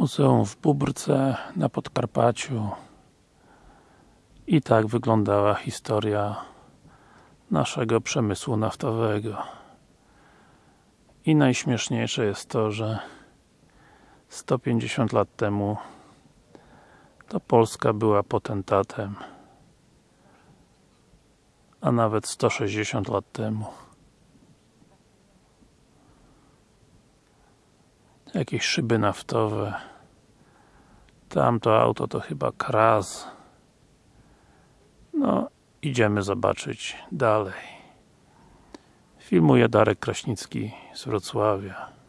Muzeum w Bóbrce na Podkarpaciu. I tak wyglądała historia naszego przemysłu naftowego. I najśmieszniejsze jest to, że 150 lat temu to Polska była potentatem a nawet 160 lat temu jakieś szyby naftowe. Tamto auto to chyba Kraz no idziemy zobaczyć dalej. Filmuje Darek Kraśnicki z Wrocławia